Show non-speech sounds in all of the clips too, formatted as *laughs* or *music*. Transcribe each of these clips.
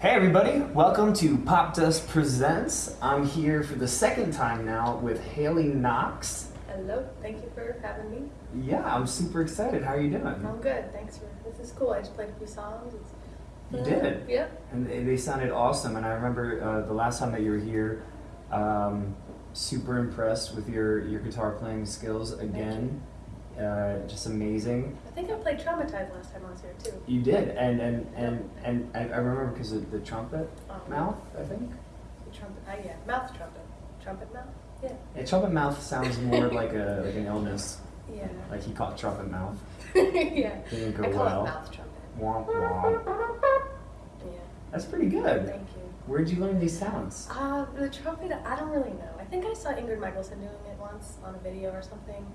Hey everybody, welcome to Popdust Presents. I'm here for the second time now with Haley Knox. Hello, thank you for having me. Yeah, I'm super excited. How are you doing? I'm good, thanks for this is cool. I just played a few songs. It's, You uh, did? Yep. And they they sounded awesome. And I remember uh, the last time that you were here, um, super impressed with your, your guitar playing skills again. Uh, just amazing. I think I played Traumatized last time I was here too. You did, and and and and I, I remember because of the trumpet Um, mouth. I think. The trumpet, uh, yeah, mouth trumpet. Trumpet mouth? Yeah. Yeah, trumpet mouth sounds more like a like an illness. Yeah. Like he caught trumpet mouth. *laughs* yeah. Didn't go I call well. it mouth trumpet. Womp womp. Yeah. That's pretty good. Thank you. Where'd you learn these sounds? Uh, the trumpet, I don't really know. I think I saw Ingrid Michaelson doing it once on a video or something.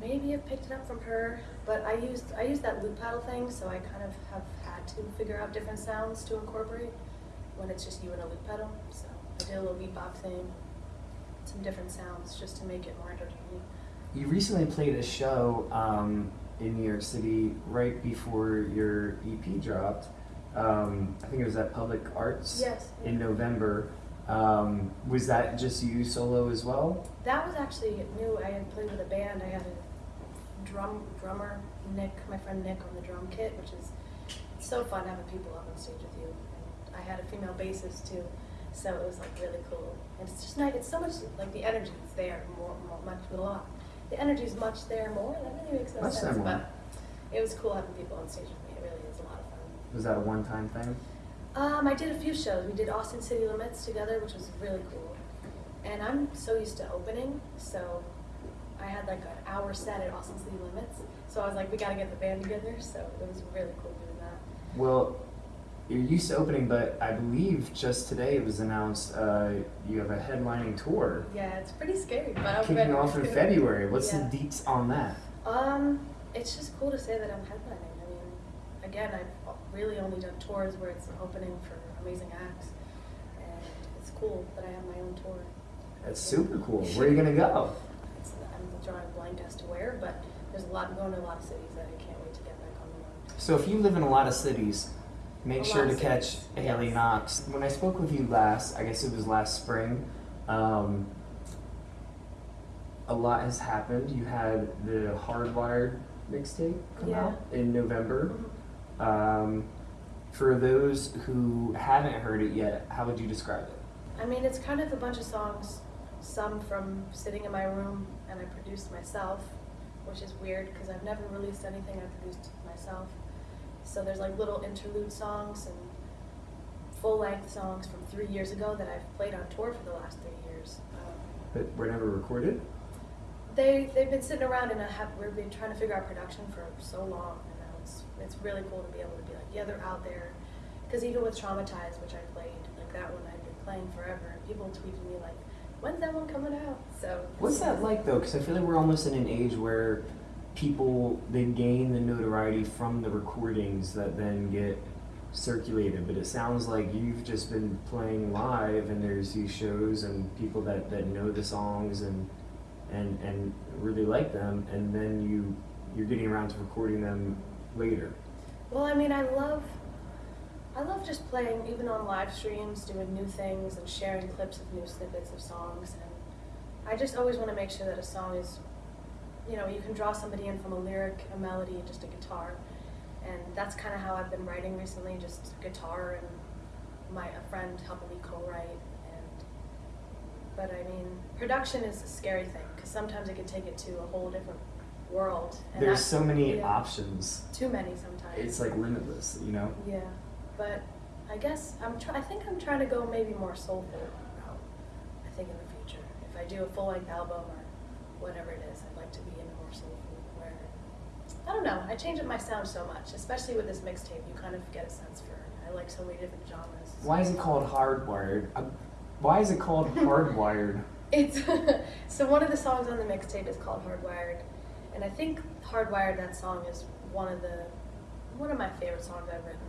Maybe have picked it up from her, but I used I used that loop pedal thing, so I kind of have had to figure out different sounds to incorporate when it's just you and a loop pedal. So I did a little beatboxing, some different sounds just to make it more entertaining. You recently played a show um, in New York City right before your EP dropped. Um, I think it was at Public Arts Yes. in November. Um, was that just you solo as well? That was actually new. I had played with a band. I had a drum drummer, Nick, my friend Nick, on the drum kit, which is so fun having people up on stage with you. And I had a female bassist too, so it was like really cool. And it's just nice. It's so much like the energy is there more, more much a lot. The energy is much there more. That really makes no Much sense, there more. but it was cool having people on stage with me. It really is a lot of fun. Was that a one-time thing? Um, I did a few shows. We did Austin City Limits together, which was really cool. And I'm so used to opening, so I had like an hour set at Austin City Limits. So I was like, we gotta get the band together. So it was really cool doing that. Well, you're used to opening, but I believe just today it was announced uh, you have a headlining tour Yeah, it's pretty scary, but I'm kicking off in *laughs* February. What's Yeah. the deets on that? Um, it's just cool to say that I'm headlining. I mean, again, I've really only done tours where it's an opening for amazing acts, and it's cool that I have my own tour. That's super cool. Where are you gonna go? I'm drawing a blank as to where, but there's a lot. Going to a lot of cities that I can't wait to get back on the road. So if you live in a lot of cities, make A sure to catch cities, Haley yes. Knox. When I spoke with you last, I guess it was last spring, um, a lot has happened. You had the Hardwired mixtape come Yeah. out in November. Mhm. Um, for those who haven't heard it yet, how would you describe it? I mean, it's kind of a bunch of songs, some from sitting in my room and I produced myself, which is weird because I've never released anything I produced myself. So there's like little interlude songs and full length songs from three years ago that I've played on tour for the last three years. Um, But were never recorded? they they've been sitting around and I have we've been trying to figure out production for so long and now it's it's really cool to be able to be like yeah they're out there because even with traumatized which I played like that one I've been playing forever and people tweeted me like when's that one coming out so What's that like though? Because I feel like we're almost in an age where people they gain the notoriety from the recordings that then get circulated. But it sounds like you've just been playing live, and there's these shows and people that, that know the songs and and and really like them, and then you you're getting around to recording them later. well I mean I love I love just playing even on live streams doing new things and sharing clips of new snippets of songs and I just always want to make sure that a song is you know, you can draw somebody in from a lyric, a melody, and just a guitar. And that's kind of how I've been writing recently, just guitar and my a friend helping me co-write. And but I mean, production is a scary thing because sometimes it can take it to a whole different world. And There's so many yeah, options. Too many sometimes. It's like limitless, you know. yeah, but I guess I'm try- I think I'm trying to go maybe more soulful. route, I think in the future, if I do a full length album or whatever it is, I'd like to be in a more soulful where I don't know. I change up my sound so much, especially with this mixtape. You kind of get a sense for I like so many different genres. Why is it called hardwired? Uh, why is it called *laughs* hardwired? It's *laughs* so one of the songs on the mixtape is called Hardwired, and I think Hardwired that song is one of the one of my favorite songs I've written,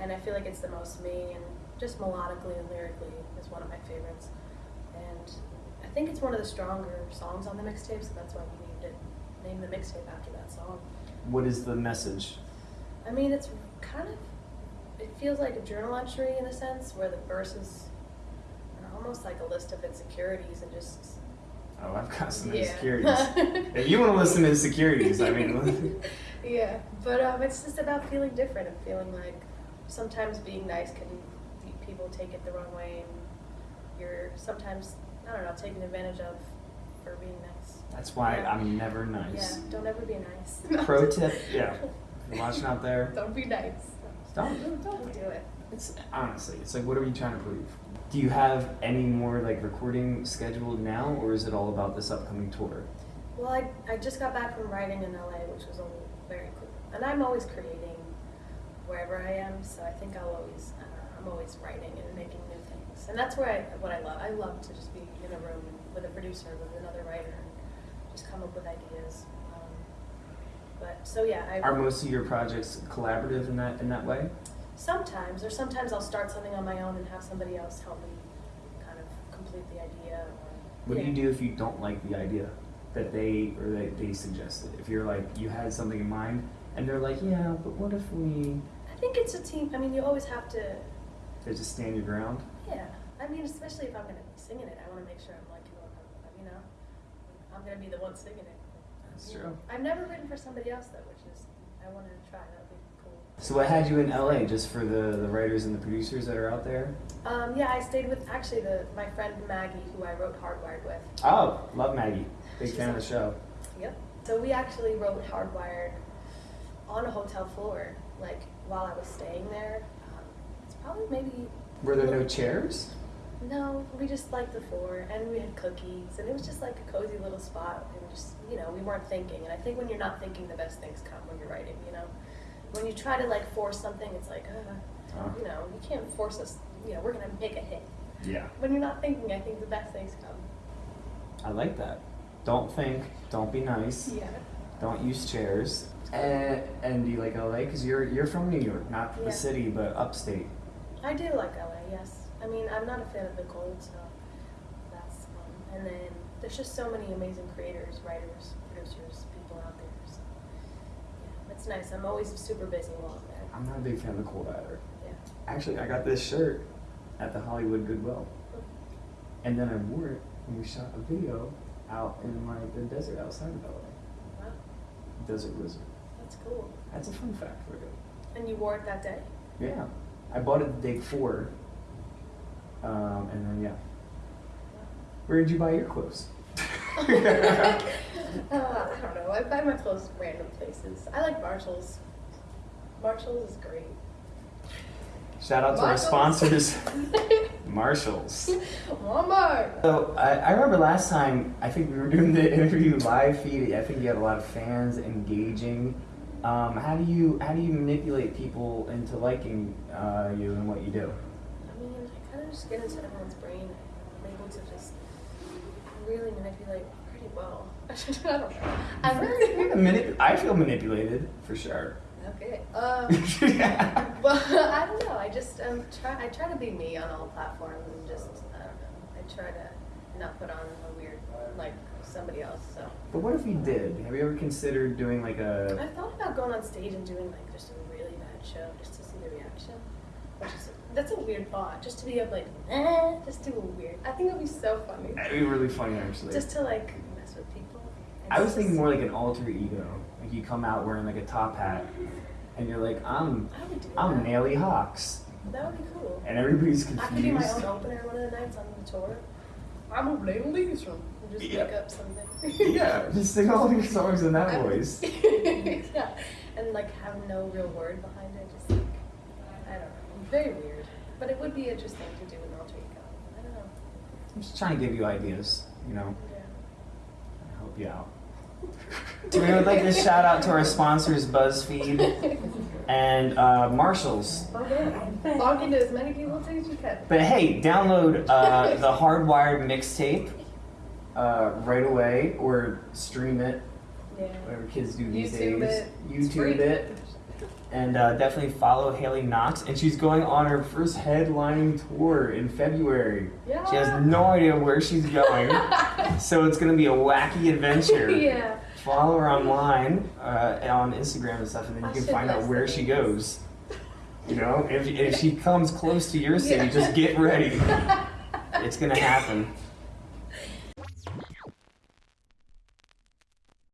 and I feel like it's the most me and just melodically and lyrically is one of my favorites, and I think it's one of the stronger songs on the mixtape, so that's why we named it named the mixtape after that song. What is the message? I mean, it's kind of it feels like a journal entry in a sense, where the verses are almost like a list of insecurities and just Oh, I've got some Yeah. insecurities. *laughs* if you want to listen to insecurities, I mean, *laughs* yeah, but um, it's just about feeling different and feeling like sometimes being nice can people take it the wrong way, and you're sometimes I don't know taken advantage of for being nice. that's why Yeah. I'm never nice. Yeah, don't ever be nice. *laughs* Pro tip, yeah. If you're watching out there, Don't be nice. don't, don't, Don't don't. do it. It's honestly, it's like, what are you trying to prove? Do you have any more like recording scheduled now, or is it all about this upcoming tour? Well, I, I just got back from writing in LA, which was all very cool. And I'm always creating wherever I am, so I think I'll always, uh, I'm always writing and making new things. And that's where I, what I love. I love to just be in a room with a producer, with another writer, and just come up with ideas. Um, but so yeah, I Are most of your projects collaborative in that in that way? sometimes, or sometimes I'll start something on my own and have somebody else help me kind of complete the idea. Or, What do you do if you don't like the idea that they or that they suggested? If you're like you had something in mind and they're like, yeah, but what if we? I think it's a team. I mean, you always have to They just stand your ground. Yeah, I mean, especially if I'm gonna be singing it, I want to make sure I'm like, you know, I'm gonna be the one singing it. That's You true. know, I've never written for somebody else though, which is I wanted to try. That would be cool. So what had you in LA? Just for the the writers and the producers that are out there? Um, yeah, I stayed with actually the my friend Maggie, who I wrote Hardwired with. Oh, love Maggie. Big fan of the show. Yep. So we actually wrote Hardwired on a hotel floor, like while I was staying there. Um, it's probably maybe Were there no chairs? No, we just liked the floor, and we had cookies, and it was just like a cozy little spot, and just you know we weren't thinking. And I think when you're not thinking, the best things come when you're writing. You know, when you try to like force something, it's like, uh, Uh. you know, you can't force us. You know, we're gonna make a hit. Yeah. When you're not thinking, I think the best things come. I like that. Don't think. Don't be nice. Yeah. Don't use chairs. And, and do you like LA? Because you're you're from New York, not Yeah. the city, but upstate. I do like LA. Yes. I mean, I'm not a fan of the cold, so that's fun. And then there's just so many amazing creators, writers, producers, people out there. So yeah, it's nice. I'm always super busy while I'm there. I'm not a big fan of the cold either. Yeah. Actually, I got this shirt at the Hollywood Goodwill, mm-hmm. and then I wore it when we shot a video out in like the desert outside of LA. Wow, Desert Wizard. That's cool. That's a fun fact for you. And you wore it that day? Yeah, I bought it the day before, um, and then yeah. Where did you buy your clothes? *laughs* uh, I don't know. I buy my clothes random places. I like Marshalls. Marshalls is great. Shout out to our sponsors, *laughs* Marshalls. Walmart. So I, I remember last time I think we were doing the *laughs* interview live feed. I think you had a lot of fans engaging. Um, how do you how do you manipulate people into liking uh, you and what you do? I mean, I kind of just get into everyone's brain. I'm able to just really manipulate pretty well. *laughs* I don't know. I'm I feel manipulated for sure. okay. Um, yeah. *laughs* well, *laughs* I don't know. I just um, try. I try to be me on all platforms and just I don't know. I try to not put on a weird like somebody else. So But what if you did? Have you ever considered doing like a? I've thought about going on stage and doing like just a really bad show just to see the reaction. Which is that's a weird thought. Just to be able like, eh, just do a weird. I think it would be so funny. That'd be really funny actually. Just to like mess with people. I was thinking more like an alter ego. Like you come out wearing like a top hat, and you're like, I'm, I would do I'm that. Naily Hawks, That would be cool. and everybody's confused. I could do my confused. own opener one of the nights on the tour. I'm a little Lisa. Just Yeah. make up something. yeah, just sing all your songs in that *laughs* voice. *laughs* yeah, and like have no real word behind it. Just like I don't know, very weird. But it would be interesting to do an alter ego. I don't know. I'm just trying to give you ideas, you know, Yeah. and help you out. *laughs* we would like to shout out to our sponsors, BuzzFeed and uh, Marshalls. Okay. Log into as many people as you can. But hey, download uh, the Hardwired mixtape uh, right away or stream it, Yeah. whatever kids do these YouTube days. it. YouTube it. And uh, definitely follow Haley Knox. And she's going on her first headlining tour in February. Yeah. She has no idea where she's going. *laughs* so it's going to be a wacky adventure. *laughs* yeah. Follow her online uh, on Instagram and stuff, and then you I can find out where she goes. You know, if, if she comes close to your city, Yeah. just get ready. *laughs* It's gonna happen.